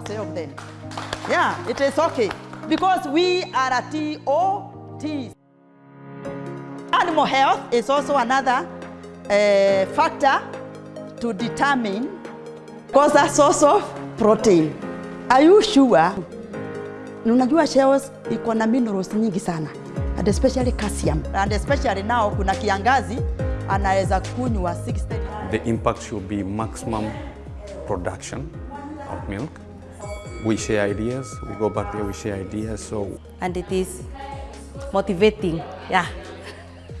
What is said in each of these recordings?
ourselves then. Yeah, it is okay. Because we are a TOT. Animal health is also another uh, factor to determine because a source of protein. Are you sure? Nunajua Unajua shells iko na minerals nyingi sana and especially calcium and especially now kuna kiangazi anaweza kunywa 60 The impact should be maximum production of milk. We share ideas, we go back there, we share ideas. So and it is motivating. Yeah.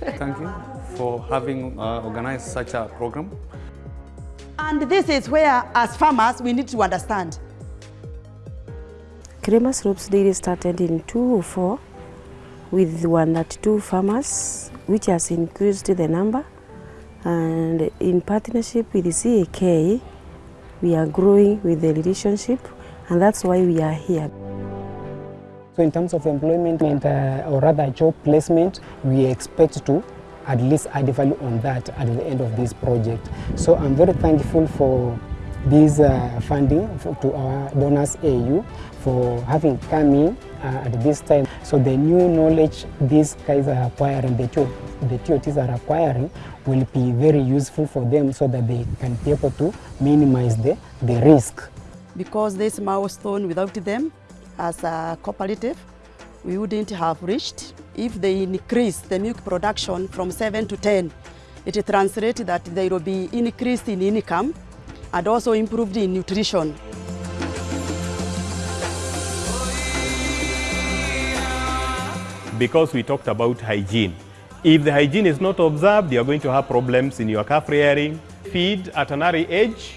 thank you for having uh, organized such a program. And this is where, as farmers, we need to understand. Crema Slopes Dairy started in 2004 with 102 farmers, which has increased the number. And in partnership with the CAK, we are growing with the relationship, and that's why we are here. So in terms of employment uh, or rather job placement, we expect to at least add value on that at the end of this project. So I'm very thankful for this uh, funding for, to our donors AU for having come in uh, at this time. So the new knowledge these guys are acquiring, the, TO, the TOTs are acquiring, will be very useful for them so that they can be able to minimize the, the risk. Because this milestone, without them as a cooperative, we wouldn't have reached. If they increase the milk production from 7 to 10, it translates that there will be increase in income and also improved in nutrition. because we talked about hygiene. If the hygiene is not observed, you're going to have problems in your calf rearing. Feed at an early age,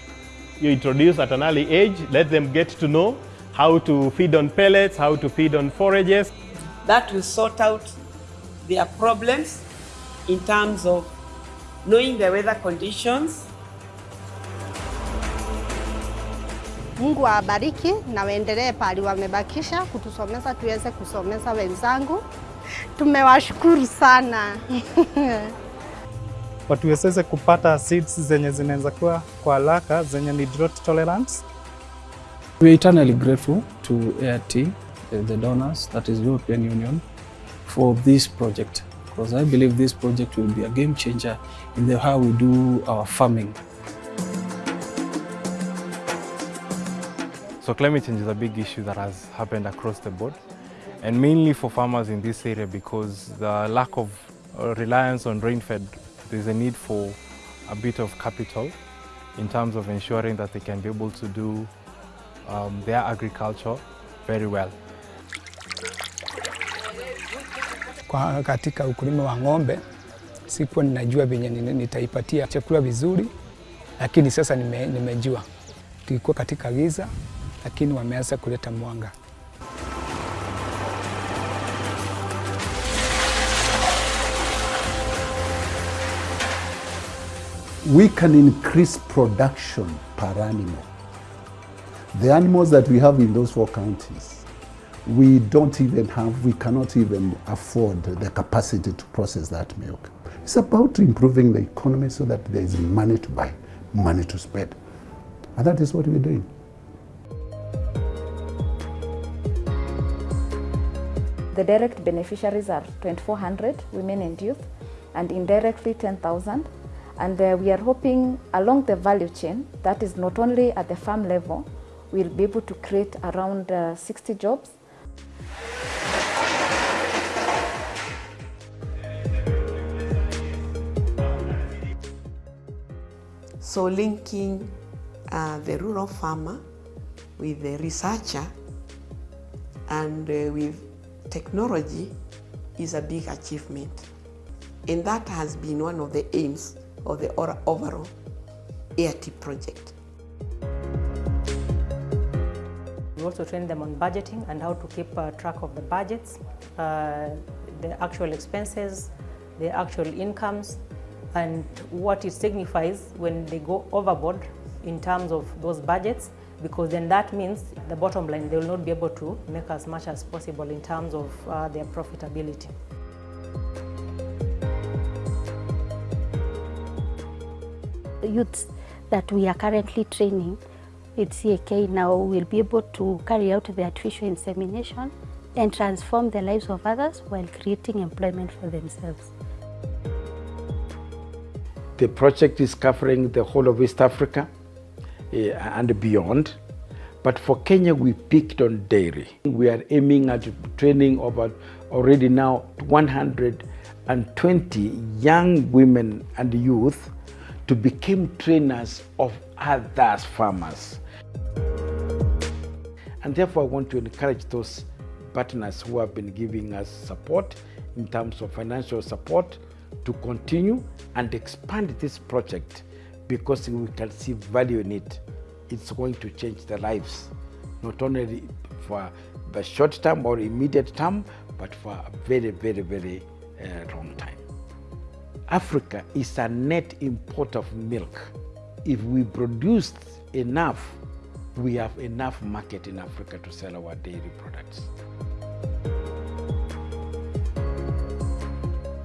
you introduce at an early age, let them get to know how to feed on pellets, how to feed on forages. that will sort out their problems in terms of knowing the weather conditions. Mungu awabariki na waendelee pali wamebakisha kutusomeza tuweze kusomeza wenzangu. Tumewashukuru sana. watuwezeze kupata seeds zenye zinaweza kuwa kwa haraka zenye ni drought tolerance. We are eternally grateful to AIT, uh, the donors, that is European Union, for this project because I believe this project will be a game changer in the how we do our farming. So climate change is a big issue that has happened across the board and mainly for farmers in this area because the lack of uh, reliance on rainfed, there's a need for a bit of capital in terms of ensuring that they can be able to do um, their agriculture very well. Kwa katika ukulima wa ng'ombe sikuwa ninajua venye nitaipatia chakula vizuri, lakini sasa nime, nimejua. Tulikuwa katika giza, lakini wameanza kuleta mwanga. We can increase production per animal. The animals that we have in those four counties, we don't even have, we cannot even afford the capacity to process that milk. It's about improving the economy so that there is money to buy, money to spend. And that is what we're doing. The direct beneficiaries are 2,400 women and youth, and indirectly 10,000. And uh, we are hoping along the value chain, that is not only at the farm level, we'll be able to create around uh, 60 jobs. So linking uh, the rural farmer with the researcher and uh, with technology is a big achievement. And that has been one of the aims of the overall ART project. We also train them on budgeting and how to keep uh, track of the budgets, uh, the actual expenses, the actual incomes, and what it signifies when they go overboard in terms of those budgets, because then that means the bottom line, they will not be able to make as much as possible in terms of uh, their profitability. Youths that we are currently training with CAK now will be able to carry out the artificial insemination and transform the lives of others while creating employment for themselves. The project is covering the whole of East Africa uh, and beyond. But for Kenya, we picked on dairy. We are aiming at training over already now 120 young women and youth to become trainers of other farmers. And therefore, I want to encourage those partners who have been giving us support in terms of financial support to continue and expand this project because we can see value in it. It's going to change the lives, not only for the short term or immediate term, but for a very, very, very uh, long time. Africa is a net import of milk. If we produce enough, we have enough market in Africa to sell our dairy products.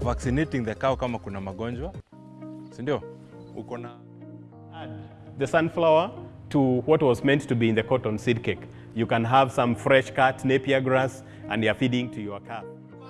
vaccinating the cow kama kuna magonjwa sindio? Ukona... uko na the sunflower to what was meant to be in the cotton seed cake. You can have some fresh cut napier grass and you're feeding to your calf.